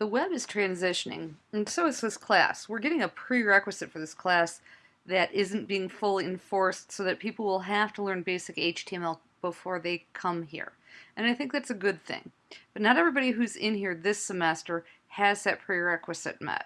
The web is transitioning, and so is this class. We're getting a prerequisite for this class that isn't being fully enforced so that people will have to learn basic HTML before they come here. And I think that's a good thing. But not everybody who's in here this semester has that prerequisite met.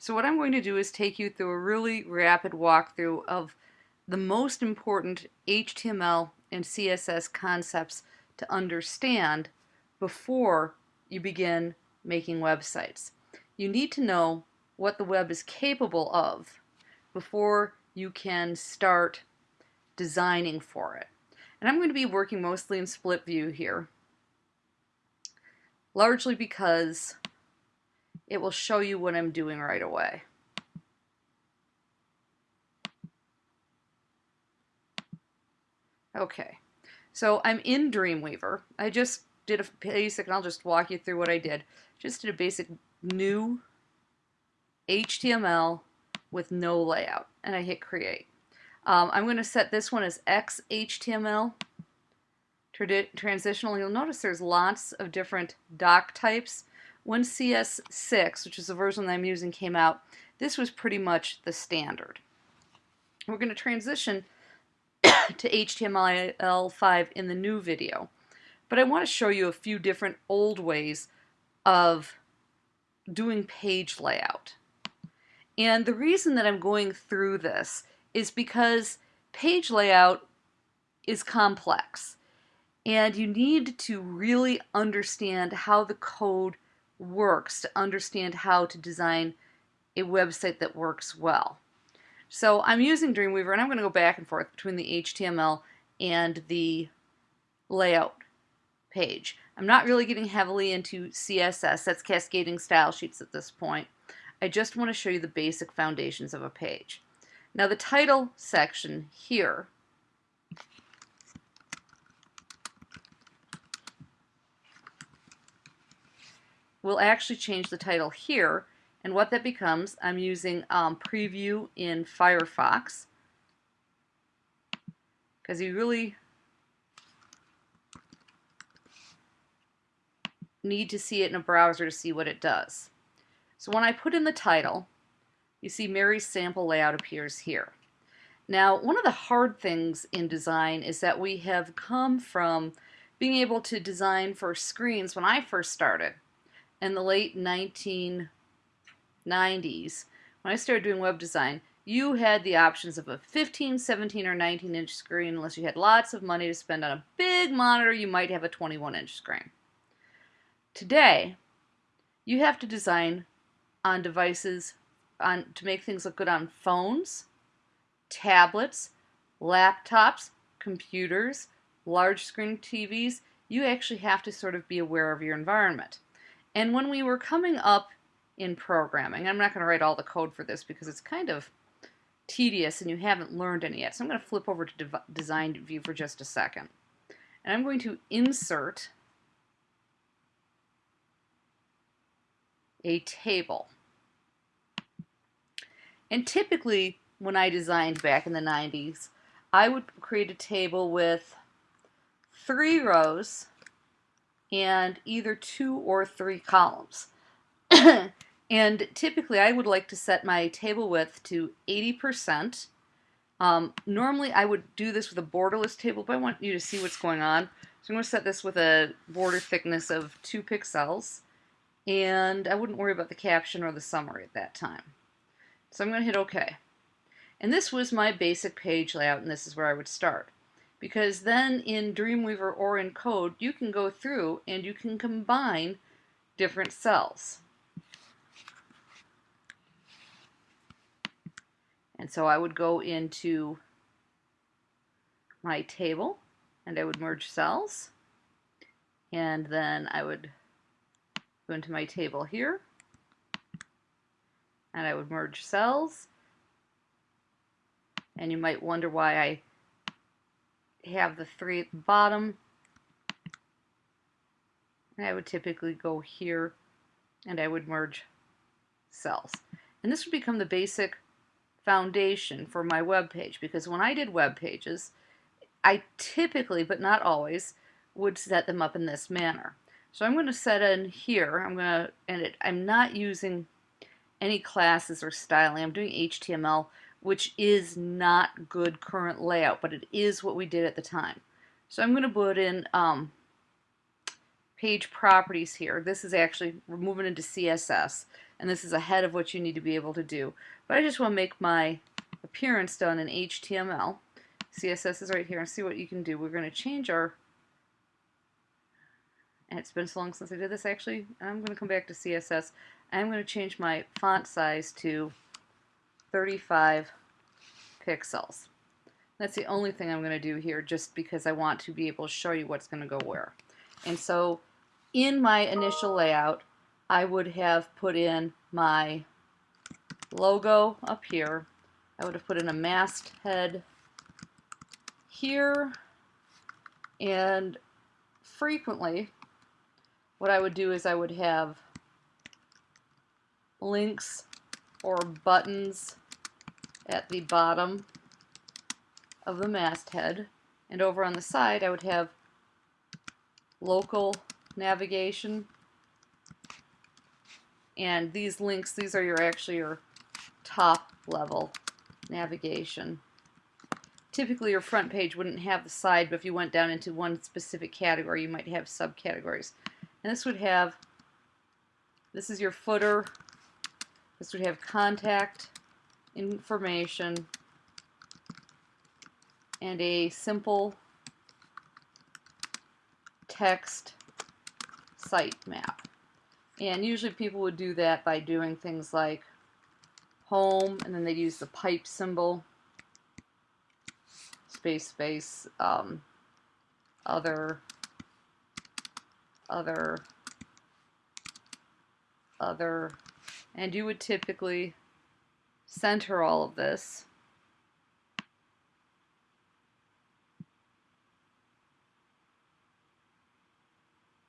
So what I'm going to do is take you through a really rapid walkthrough of the most important HTML and CSS concepts to understand before you begin making websites. You need to know what the web is capable of before you can start designing for it. And I'm going to be working mostly in split view here, largely because it will show you what I'm doing right away. Okay, so I'm in Dreamweaver. I just did a basic, and I'll just walk you through what I did. Just did a basic new HTML with no layout, and I hit create. Um, I'm going to set this one as XHTML transitional. You'll notice there's lots of different doc types. When CS6, which is the version that I'm using, came out, this was pretty much the standard. We're going to transition to HTML5 in the new video. But I want to show you a few different old ways of doing page layout. And the reason that I'm going through this is because page layout is complex. And you need to really understand how the code works to understand how to design a website that works well. So I'm using Dreamweaver and I'm going to go back and forth between the HTML and the layout page. I'm not really getting heavily into CSS, that's cascading style sheets at this point. I just want to show you the basic foundations of a page. Now the title section here will actually change the title here and what that becomes, I'm using um, preview in Firefox because you really need to see it in a browser to see what it does. So when I put in the title, you see Mary's sample layout appears here. Now, one of the hard things in design is that we have come from being able to design for screens when I first started in the late 1990s. When I started doing web design, you had the options of a 15, 17, or 19 inch screen. Unless you had lots of money to spend on a big monitor, you might have a 21 inch screen. Today, you have to design on devices on to make things look good on phones, tablets, laptops, computers, large screen TVs. You actually have to sort of be aware of your environment. And when we were coming up in programming, I'm not going to write all the code for this because it's kind of tedious and you haven't learned any yet. So I'm going to flip over to design view for just a second. And I'm going to insert a table. And typically, when I designed back in the 90s, I would create a table with three rows and either two or three columns. and typically, I would like to set my table width to 80%. Um, normally, I would do this with a borderless table, but I want you to see what's going on. So I'm going to set this with a border thickness of 2 pixels and I wouldn't worry about the caption or the summary at that time. So I'm going to hit OK. And this was my basic page layout, and this is where I would start. Because then in Dreamweaver or in code, you can go through and you can combine different cells. And so I would go into my table and I would merge cells and then I would go into my table here, and I would merge cells. And you might wonder why I have the three at the bottom. And I would typically go here and I would merge cells. And this would become the basic foundation for my web page because when I did web pages, I typically, but not always, would set them up in this manner. So I'm going to set in here, I'm going to, and it, I'm not using any classes or styling. I'm doing HTML, which is not good current layout, but it is what we did at the time. So I'm going to put in um, page properties here. This is actually, we're moving into CSS, and this is ahead of what you need to be able to do. But I just want to make my appearance done in HTML. CSS is right here, and see what you can do. We're going to change our and it's been so long since I did this actually, I'm going to come back to CSS. I'm going to change my font size to 35 pixels. That's the only thing I'm going to do here just because I want to be able to show you what's going to go where. And so in my initial layout, I would have put in my logo up here. I would have put in a masthead here and frequently what I would do is I would have links or buttons at the bottom of the masthead. And over on the side I would have local navigation. And these links these are your actually your top level navigation. Typically your front page wouldn't have the side but if you went down into one specific category you might have subcategories and this would have, this is your footer. This would have contact information and a simple text site map. And usually people would do that by doing things like home, and then they'd use the pipe symbol, space, space, um, other, other, other, and you would typically center all of this.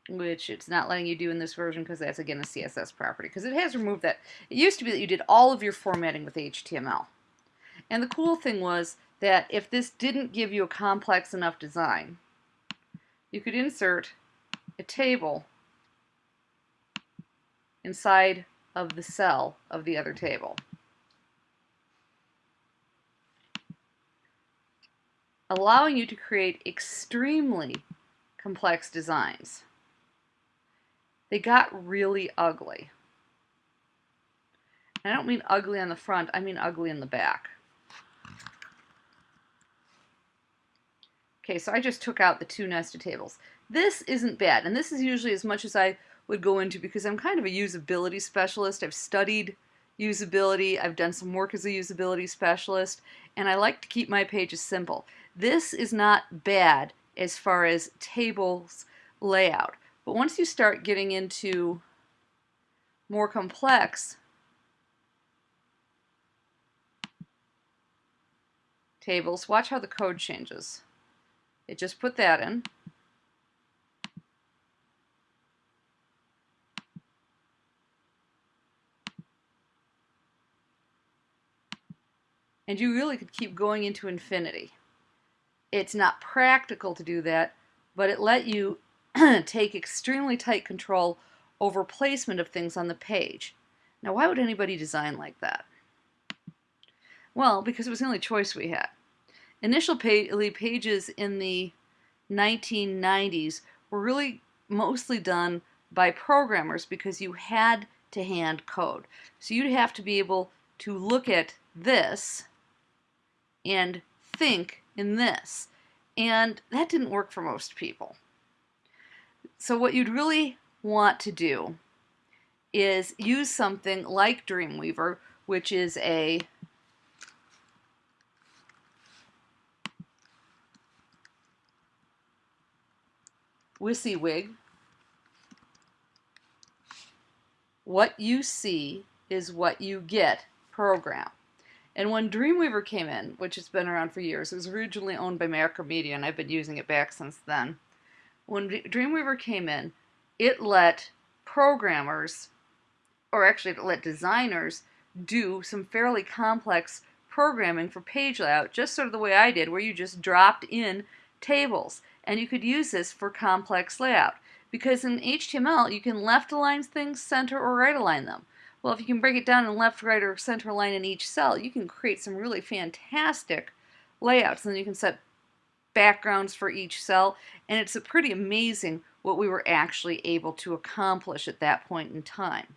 which it's not letting you do in this version because that's again a CSS property because it has removed that. It used to be that you did all of your formatting with HTML. And the cool thing was that if this didn't give you a complex enough design, you could insert a table inside of the cell of the other table. allowing you to create extremely complex designs. They got really ugly. I don't mean ugly on the front, I mean ugly in the back. Okay, so I just took out the two nested tables. This isn't bad, and this is usually as much as I would go into because I'm kind of a usability specialist. I've studied usability, I've done some work as a usability specialist, and I like to keep my pages simple. This is not bad as far as tables layout, but once you start getting into more complex tables, watch how the code changes. It just put that in. And you really could keep going into infinity. It's not practical to do that, but it let you take extremely tight control over placement of things on the page. Now, why would anybody design like that? Well, because it was the only choice we had. Initial pages in the 1990s were really mostly done by programmers because you had to hand code. So you'd have to be able to look at this and think in this. And that didn't work for most people. So what you'd really want to do is use something like Dreamweaver, which is a WYSIWYG. What you see is what you get program. And when Dreamweaver came in, which has been around for years, it was originally owned by Macromedia, and I've been using it back since then. When Dreamweaver came in, it let programmers, or actually it let designers, do some fairly complex programming for page layout, just sort of the way I did, where you just dropped in tables. And you could use this for complex layout. Because in HTML, you can left align things, center, or right align them. Well, if you can break it down in left, right, or center line in each cell, you can create some really fantastic layouts. And then you can set backgrounds for each cell, and it's a pretty amazing what we were actually able to accomplish at that point in time.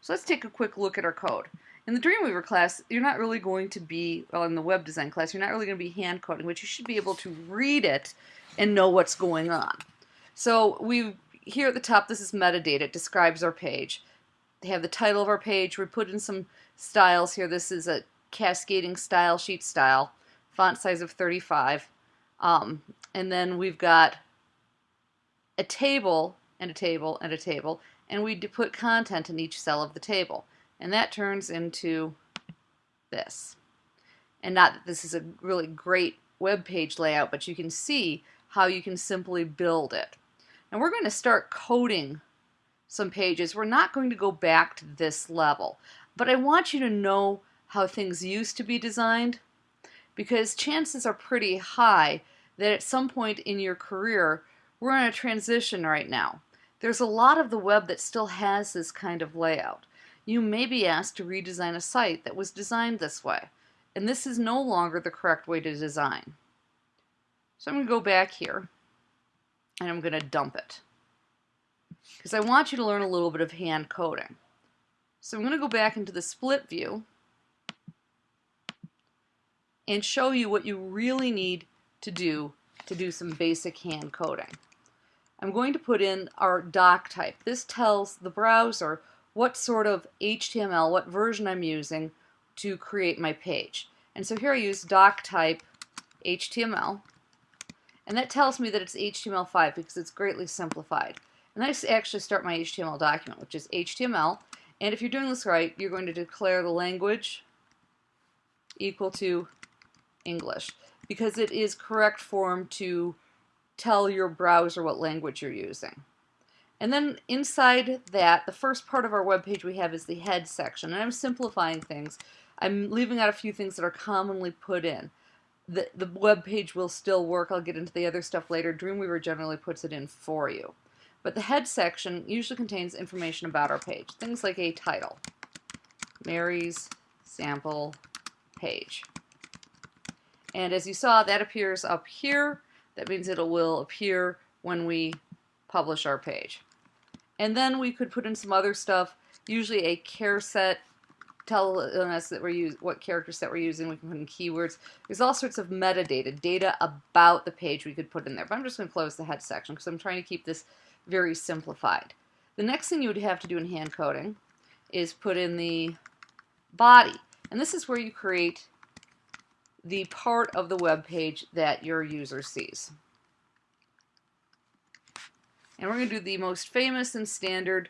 So let's take a quick look at our code. In the Dreamweaver class, you're not really going to be, well, in the web design class, you're not really going to be hand coding, but you should be able to read it and know what's going on. So we here at the top, this is metadata. It describes our page. Have the title of our page. We put in some styles here. This is a cascading style sheet style, font size of 35. Um, and then we've got a table and a table and a table, and we put content in each cell of the table. And that turns into this. And not that this is a really great web page layout, but you can see how you can simply build it. And we're going to start coding some pages. We're not going to go back to this level, but I want you to know how things used to be designed because chances are pretty high that at some point in your career, we're in a transition right now. There's a lot of the web that still has this kind of layout. You may be asked to redesign a site that was designed this way, and this is no longer the correct way to design. So I'm going to go back here, and I'm going to dump it. Because I want you to learn a little bit of hand coding. So I'm going to go back into the split view and show you what you really need to do to do some basic hand coding. I'm going to put in our doc type. This tells the browser what sort of HTML, what version I'm using to create my page. And so here I use doc type HTML and that tells me that it's HTML5 because it's greatly simplified. And I actually start my HTML document, which is HTML. And if you're doing this right, you're going to declare the language equal to English because it is correct form to tell your browser what language you're using. And then inside that, the first part of our web page we have is the head section. And I'm simplifying things. I'm leaving out a few things that are commonly put in. The, the web page will still work. I'll get into the other stuff later. Dreamweaver generally puts it in for you. But the head section usually contains information about our page. Things like a title. Mary's sample page. And as you saw, that appears up here. That means it will appear when we publish our page. And then we could put in some other stuff, usually a care set, telling us that we're use, what character set we're using. We can put in keywords. There's all sorts of metadata, data about the page we could put in there. But I'm just going to close the head section because I'm trying to keep this very simplified. The next thing you would have to do in hand coding is put in the body. And this is where you create the part of the web page that your user sees. And we're going to do the most famous and standard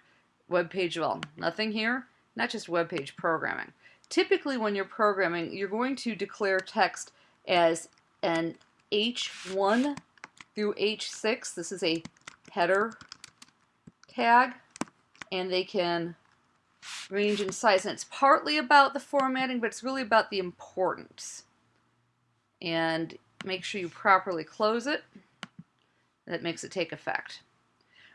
web page of all. Nothing here, not just web page programming. Typically when you're programming, you're going to declare text as an H1 through H6. This is a header tag, and they can range in size. And it's partly about the formatting, but it's really about the importance and make sure you properly close it. That makes it take effect.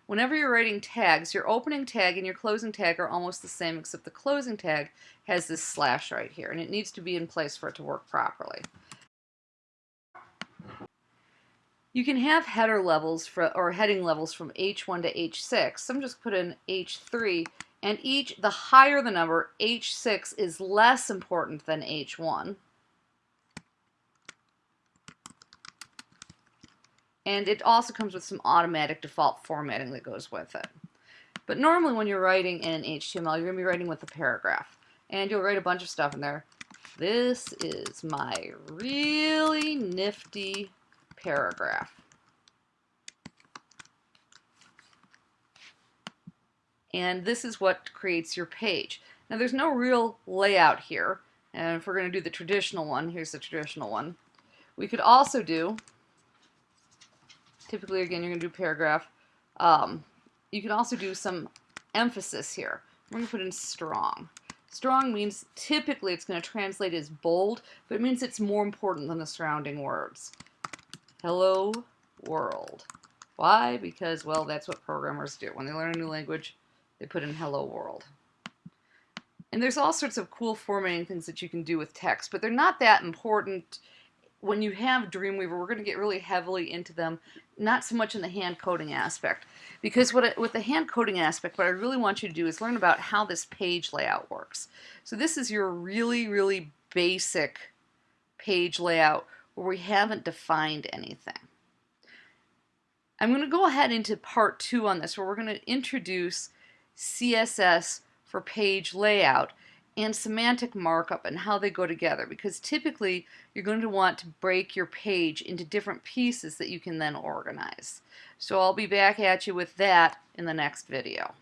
Whenever you're writing tags, your opening tag and your closing tag are almost the same except the closing tag has this slash right here and it needs to be in place for it to work properly. You can have header levels for, or heading levels from H1 to H6. So I'm just put in H3 and each, the higher the number, H6 is less important than H1. And it also comes with some automatic default formatting that goes with it. But normally when you're writing in HTML, you're going to be writing with a paragraph. And you'll write a bunch of stuff in there. This is my really nifty paragraph. And this is what creates your page. Now there's no real layout here. And if we're going to do the traditional one, here's the traditional one. We could also do Typically, again, you're going to do paragraph. Um, you can also do some emphasis here. I'm going to put in strong. Strong means typically it's going to translate as bold, but it means it's more important than the surrounding words. Hello, world. Why? Because, well, that's what programmers do. When they learn a new language, they put in hello world. And there's all sorts of cool formatting things that you can do with text, but they're not that important when you have Dreamweaver, we're going to get really heavily into them, not so much in the hand coding aspect. Because what it, with the hand coding aspect, what I really want you to do is learn about how this page layout works. So this is your really, really basic page layout where we haven't defined anything. I'm going to go ahead into part two on this where we're going to introduce CSS for page layout and semantic markup and how they go together because typically you're going to want to break your page into different pieces that you can then organize. So I'll be back at you with that in the next video.